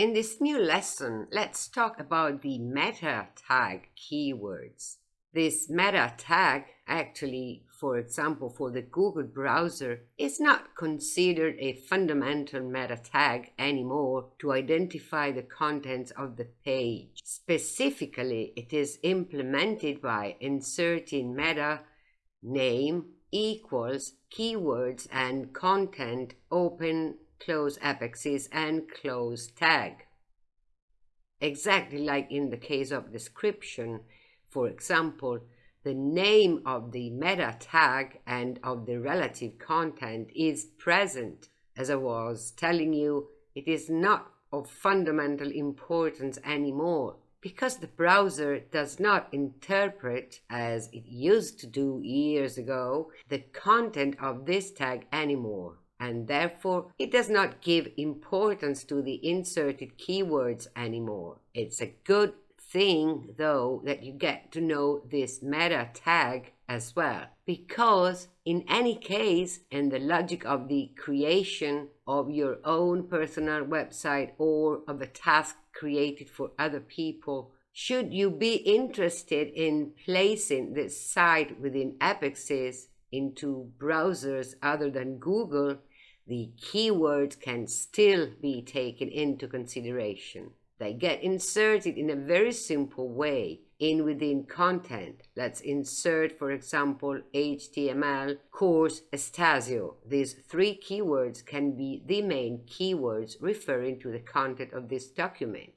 In this new lesson, let's talk about the meta tag keywords. This meta tag actually, for example, for the Google browser, is not considered a fundamental meta tag anymore to identify the contents of the page. Specifically, it is implemented by inserting meta name equals keywords and content open close apexes and close tag. Exactly like in the case of description, for example, the name of the meta tag and of the relative content is present. As I was telling you, it is not of fundamental importance anymore because the browser does not interpret, as it used to do years ago, the content of this tag anymore and therefore it does not give importance to the inserted keywords anymore. It's a good thing though that you get to know this meta tag as well because in any case in the logic of the creation of your own personal website or of a task created for other people should you be interested in placing this site within apexes into browsers other than Google the keywords can still be taken into consideration. They get inserted in a very simple way in within content. Let's insert, for example, HTML course Estasio. These three keywords can be the main keywords referring to the content of this document.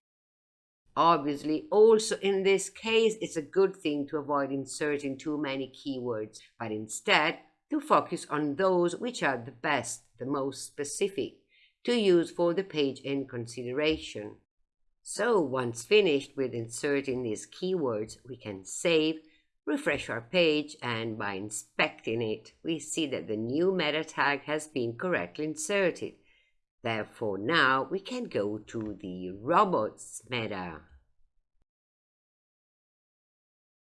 Obviously, also in this case, it's a good thing to avoid inserting too many keywords, but instead to focus on those which are the best, the most specific, to use for the page in consideration. So once finished with inserting these keywords, we can save, refresh our page, and by inspecting it, we see that the new meta tag has been correctly inserted. Therefore, now we can go to the robots meta.